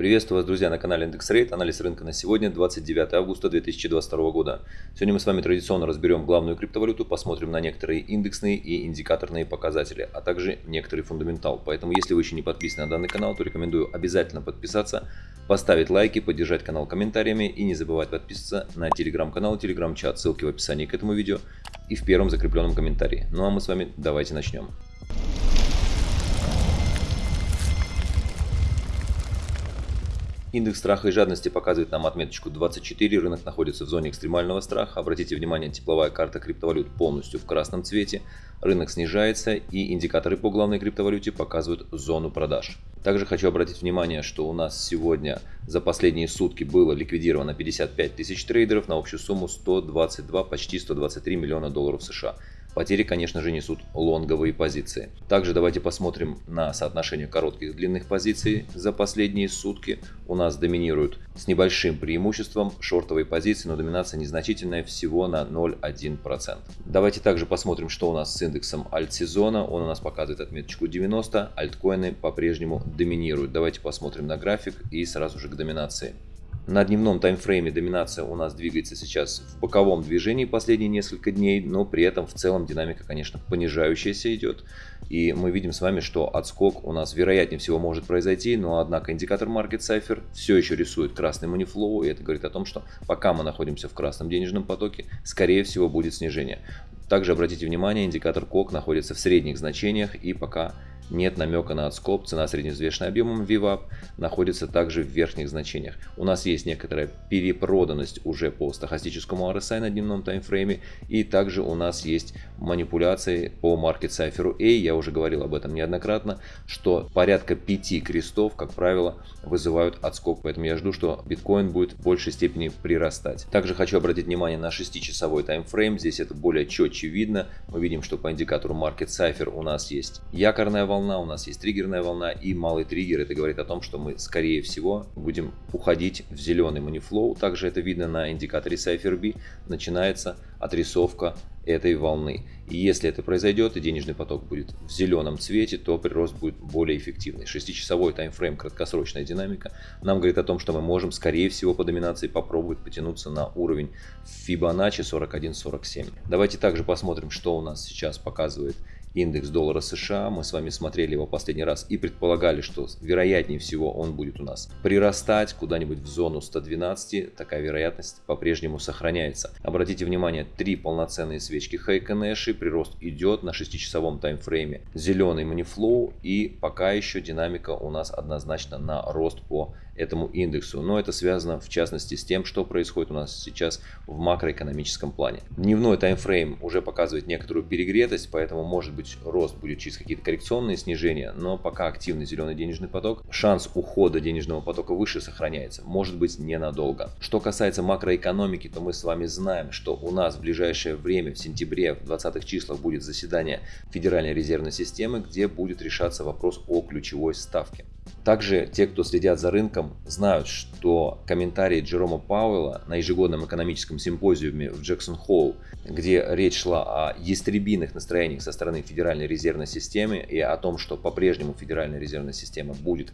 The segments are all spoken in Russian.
Приветствую вас, друзья, на канале IndexRate. Анализ рынка на сегодня, 29 августа 2022 года. Сегодня мы с вами традиционно разберем главную криптовалюту, посмотрим на некоторые индексные и индикаторные показатели, а также некоторый фундаментал. Поэтому, если вы еще не подписаны на данный канал, то рекомендую обязательно подписаться, поставить лайки, поддержать канал комментариями и не забывать подписываться на телеграм-канал и телеграм-чат. Ссылки в описании к этому видео и в первом закрепленном комментарии. Ну а мы с вами давайте начнем. Индекс страха и жадности показывает нам отметочку 24, рынок находится в зоне экстремального страха. Обратите внимание, тепловая карта криптовалют полностью в красном цвете, рынок снижается и индикаторы по главной криптовалюте показывают зону продаж. Также хочу обратить внимание, что у нас сегодня за последние сутки было ликвидировано 55 тысяч трейдеров на общую сумму 122, почти 123 миллиона долларов США. Потери, конечно же, несут лонговые позиции. Также давайте посмотрим на соотношение коротких и длинных позиций за последние сутки. У нас доминируют с небольшим преимуществом шортовые позиции, но доминация незначительная, всего на 0,1%. Давайте также посмотрим, что у нас с индексом альт-сезона. Он у нас показывает отметочку 90, альткоины по-прежнему доминируют. Давайте посмотрим на график и сразу же к доминации. На дневном таймфрейме доминация у нас двигается сейчас в боковом движении последние несколько дней, но при этом в целом динамика, конечно, понижающаяся идет. И мы видим с вами, что отскок у нас вероятнее всего может произойти, но однако индикатор Market Cipher все еще рисует красный манифлоу, и это говорит о том, что пока мы находимся в красном денежном потоке, скорее всего будет снижение. Также обратите внимание, индикатор КОК находится в средних значениях и пока нет намека на отскоп, цена средневзвешенная объемом VWAP находится также в верхних значениях. У нас есть некоторая перепроданность уже по стахастическому RSI на дневном таймфрейме и также у нас есть манипуляции по Market Cipher A, я уже говорил об этом неоднократно, что порядка 5 крестов, как правило, вызывают отскок, поэтому я жду, что биткоин будет в большей степени прирастать. Также хочу обратить внимание на 6-часовой таймфрейм, здесь это более четче видно, мы видим, что по индикатору Market Cipher у нас есть якорная волна, волна, у нас есть триггерная волна и малый триггер. Это говорит о том, что мы скорее всего будем уходить в зеленый манифлоу. Также это видно на индикаторе CypherB. Начинается отрисовка этой волны. И если это произойдет и денежный поток будет в зеленом цвете, то прирост будет более эффективный. Шестичасовой таймфрейм, краткосрочная динамика, нам говорит о том, что мы можем, скорее всего, по доминации попробовать потянуться на уровень Fibonacci 41-47. Давайте также посмотрим, что у нас сейчас показывает индекс доллара США. Мы с вами смотрели его последний раз и предполагали, что вероятнее всего он будет у нас прирастать куда-нибудь в зону 112. Такая вероятность по-прежнему сохраняется. Обратите внимание, три полноценные свечки Nash, прирост идет на 6-часовом таймфрейме. Зеленый манифлоу и пока еще динамика у нас однозначно на рост по этому индексу. Но это связано в частности с тем, что происходит у нас сейчас в макроэкономическом плане. Дневной таймфрейм уже показывает некоторую перегретость, поэтому может быть рост будет через какие-то коррекционные снижения, но пока активный зеленый денежный поток, шанс ухода денежного потока выше сохраняется, может быть ненадолго. Что касается макроэкономики, то мы с вами знаем, что у нас в ближайшее время, в сентябре, в 20 числах будет заседание Федеральной резервной системы, где будет решаться вопрос о ключевой ставке. Также те, кто следят за рынком, знают, что комментарии Джерома Пауэлла на ежегодном экономическом симпозиуме в Джексон-Холл, где речь шла о ястребиных настроениях со стороны Федеральной резервной системы и о том, что по-прежнему Федеральная резервная система будет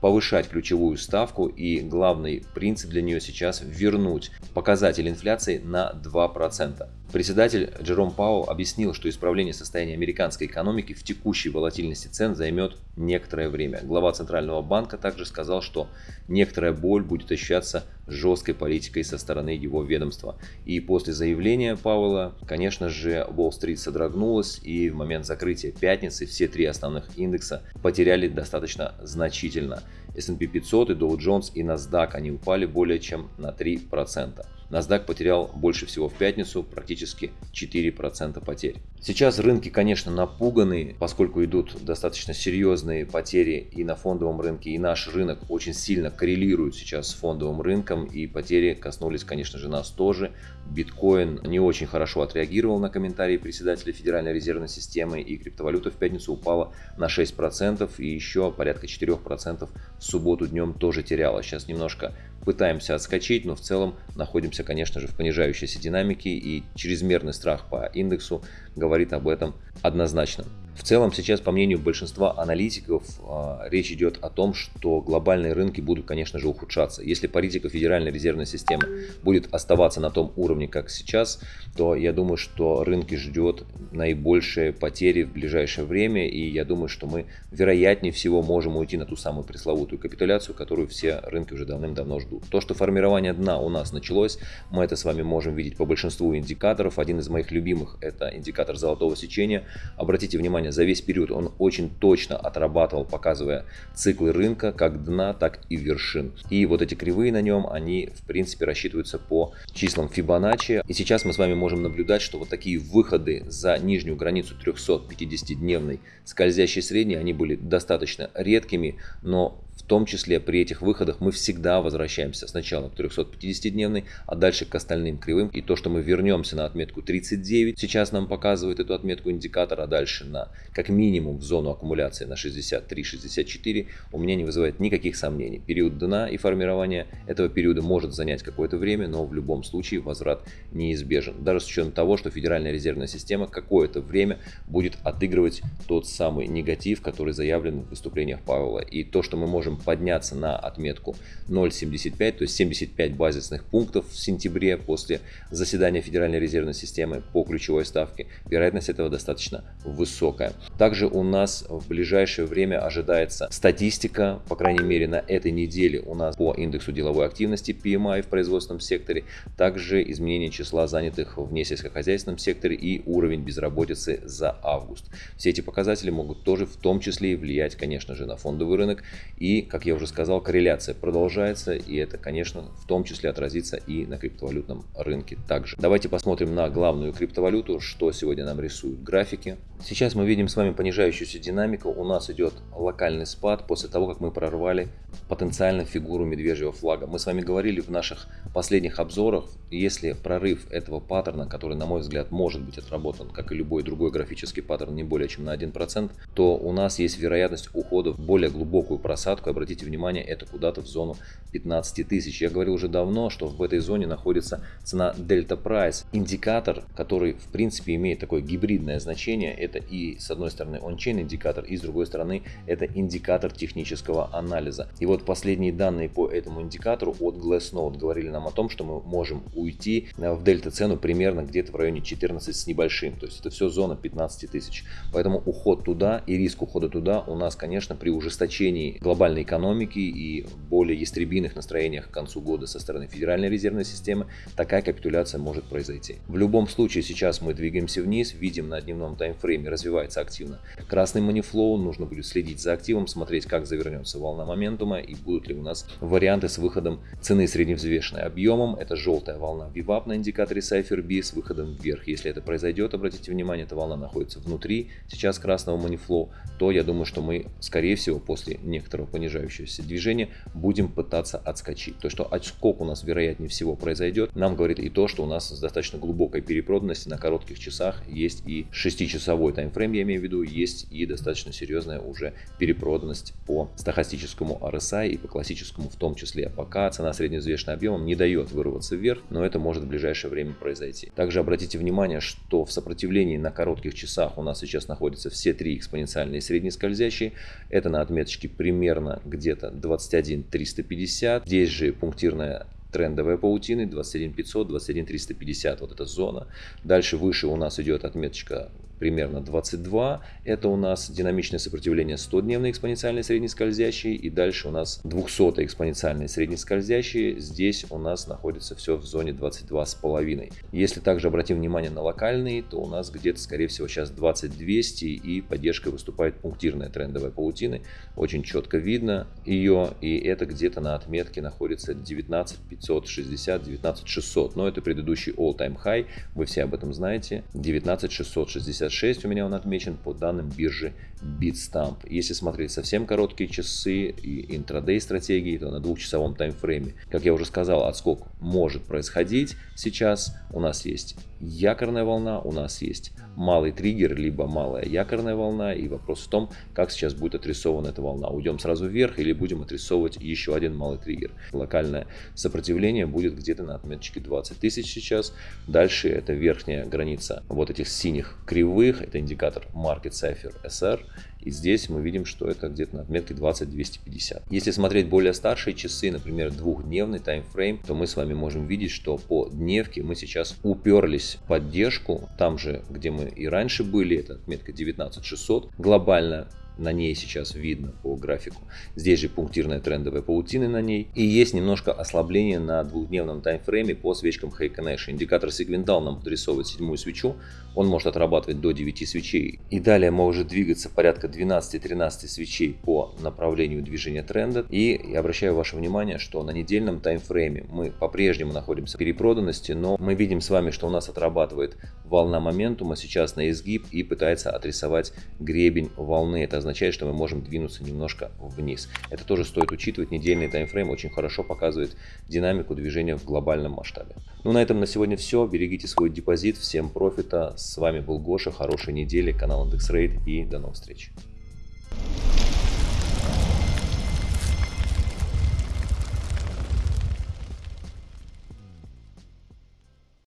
повышать ключевую ставку и главный принцип для нее сейчас вернуть показатель инфляции на 2%. Председатель Джером Пауэлл объяснил, что исправление состояния американской экономики в текущей волатильности цен займет некоторое время. Глава Центрального банка также сказал, что некоторая боль будет ощущаться жесткой политикой со стороны его ведомства. И после заявления Пауэлла, конечно же, Уолл-стрит содрогнулась и в момент закрытия пятницы все три основных индекса потеряли достаточно значительно. S&P 500 и Dow Jones и NASDAQ они упали более чем на 3%. NASDAQ потерял больше всего в пятницу, практически 4% потерь. Сейчас рынки, конечно, напуганы, поскольку идут достаточно серьезные потери и на фондовом рынке, и наш рынок очень сильно коррелирует сейчас с фондовым рынком, и потери коснулись, конечно же, нас тоже. Биткоин не очень хорошо отреагировал на комментарии председателя Федеральной резервной системы, и криптовалюта в пятницу упала на 6%, и еще порядка 4% в субботу днем тоже теряла. Сейчас немножко пытаемся отскочить, но в целом находимся, конечно же, в понижающейся динамике и чрезмерный страх по индексу говорит об этом однозначно. В целом сейчас, по мнению большинства аналитиков, а, речь идет о том, что глобальные рынки будут, конечно же, ухудшаться. Если политика Федеральной резервной системы будет оставаться на том уровне, как сейчас, то я думаю, что рынки ждет наибольшие потери в ближайшее время, и я думаю, что мы вероятнее всего можем уйти на ту самую пресловутую капитуляцию, которую все рынки уже давным-давно ждут. То, что формирование дна у нас началось, мы это с вами можем видеть по большинству индикаторов. Один из моих любимых это индикатор золотого сечения. Обратите внимание, за весь период он очень точно отрабатывал, показывая циклы рынка, как дна, так и вершин. И вот эти кривые на нем, они в принципе рассчитываются по числам Фибоначчи. И сейчас мы с вами можем наблюдать, что вот такие выходы за нижнюю границу 350-дневной скользящей средней, они были достаточно редкими, но том числе при этих выходах мы всегда возвращаемся сначала к 350-дневной, а дальше к остальным кривым. И то, что мы вернемся на отметку 39, сейчас нам показывает эту отметку индикатора, а дальше на как минимум в зону аккумуляции на 63-64, у меня не вызывает никаких сомнений. Период дна и формирование этого периода может занять какое-то время, но в любом случае возврат неизбежен. Даже с учетом того, что Федеральная резервная система какое-то время будет отыгрывать тот самый негатив, который заявлен в выступлениях Павла. И то, что мы можем подняться на отметку 0,75, то есть 75 базисных пунктов в сентябре после заседания Федеральной резервной системы по ключевой ставке. Вероятность этого достаточно высокая. Также у нас в ближайшее время ожидается статистика, по крайней мере на этой неделе у нас по индексу деловой активности PMI в производственном секторе, также изменение числа занятых в несельскохозяйственном секторе и уровень безработицы за август. Все эти показатели могут тоже в том числе и влиять, конечно же, на фондовый рынок и как я уже сказал, корреляция продолжается, и это, конечно, в том числе отразится и на криптовалютном рынке также. Давайте посмотрим на главную криптовалюту, что сегодня нам рисуют графики. Сейчас мы видим с вами понижающуюся динамику. У нас идет локальный спад после того, как мы прорвали потенциально фигуру медвежьего флага. Мы с вами говорили в наших последних обзорах, если прорыв этого паттерна, который, на мой взгляд, может быть отработан, как и любой другой графический паттерн, не более чем на 1%, то у нас есть вероятность ухода в более глубокую просадку обратите внимание, это куда-то в зону 15 тысяч. Я говорил уже давно, что в этой зоне находится цена Delta Price. Индикатор, который в принципе имеет такое гибридное значение, это и с одной стороны он-чейн индикатор, и с другой стороны это индикатор технического анализа. И вот последние данные по этому индикатору от Glassnode говорили нам о том, что мы можем уйти в дельта цену примерно где-то в районе 14 с небольшим. То есть это все зона 15 тысяч. Поэтому уход туда и риск ухода туда у нас, конечно, при ужесточении глобальной экономики и более ястребиных настроениях к концу года со стороны Федеральной резервной системы, такая капитуляция может произойти. В любом случае сейчас мы двигаемся вниз, видим на дневном таймфрейме развивается активно красный манифлоу, нужно будет следить за активом, смотреть как завернется волна моментума и будут ли у нас варианты с выходом цены средневзвешенной объемом. Это желтая волна VWAP на индикаторе Cypher с выходом вверх. Если это произойдет, обратите внимание, эта волна находится внутри сейчас красного манифлоу, то я думаю, что мы скорее всего после некоторого понижения понижающееся движение, будем пытаться отскочить. То, что отскок у нас вероятнее всего произойдет, нам говорит и то, что у нас с достаточно глубокой перепроданности на коротких часах есть и 6-часовой таймфрейм, я имею в виду, есть и достаточно серьезная уже перепроданность по стахастическому RSI и по классическому в том числе. Пока цена средневзвешенным объемом не дает вырваться вверх, но это может в ближайшее время произойти. Также обратите внимание, что в сопротивлении на коротких часах у нас сейчас находятся все три экспоненциальные среднескользящие. Это на отметочке примерно где-то 21 350. Здесь же пунктирная трендовая паутины 21 500, 21 350, вот эта зона. Дальше выше у нас идет отметочка примерно 22. Это у нас динамичное сопротивление 100-дневной экспоненциальной среднескользящей. И дальше у нас 200 экспоненциальной среднескользящей. Здесь у нас находится все в зоне 22,5. Если также обратим внимание на локальные, то у нас где-то, скорее всего, сейчас 20200 и поддержкой выступает пунктирная трендовая паутины. Очень четко видно ее. И это где-то на отметке находится 19560, 19600. Но это предыдущий all-time high. Вы все об этом знаете. 19660 66 у меня он отмечен по данным биржи Bitstamp. Если смотреть совсем короткие часы и интрадей стратегии, то на двухчасовом таймфрейме, как я уже сказал, отскок может происходить сейчас. У нас есть якорная волна, у нас есть малый триггер, либо малая якорная волна. И вопрос в том, как сейчас будет отрисована эта волна. Уйдем сразу вверх или будем отрисовывать еще один малый триггер. Локальное сопротивление будет где-то на отметочке 20 тысяч сейчас. Дальше это верхняя граница вот этих синих кривых. Это индикатор Market Cipher SR. И здесь мы видим, что это где-то на отметке 20-250. Если смотреть более старшие часы, например, двухдневный таймфрейм, то мы с вами можем видеть, что по дневке мы сейчас уперлись в поддержку, там же, где мы и раньше были, это отметка 19600, глобально на ней сейчас видно по графику. Здесь же пунктирная трендовая паутина на ней. И есть немножко ослабление на двухдневном таймфрейме по свечкам Heiken Nash. Индикатор сегментал нам подрисовывает седьмую свечу. Он может отрабатывать до 9 свечей. И далее может двигаться порядка 12-13 свечей по направлению движения тренда. И я обращаю ваше внимание, что на недельном таймфрейме мы по-прежнему находимся в перепроданности, но мы видим с вами, что у нас отрабатывает волна моментума сейчас на изгиб и пытается отрисовать гребень волны. Это означает, что мы можем двинуться немножко вниз. Это тоже стоит учитывать. Недельный таймфрейм очень хорошо показывает динамику движения в глобальном масштабе. Ну на этом на сегодня все. Берегите свой депозит. Всем профита. С вами был Гоша. Хорошей недели. Канал IndexRate и до новых встреч.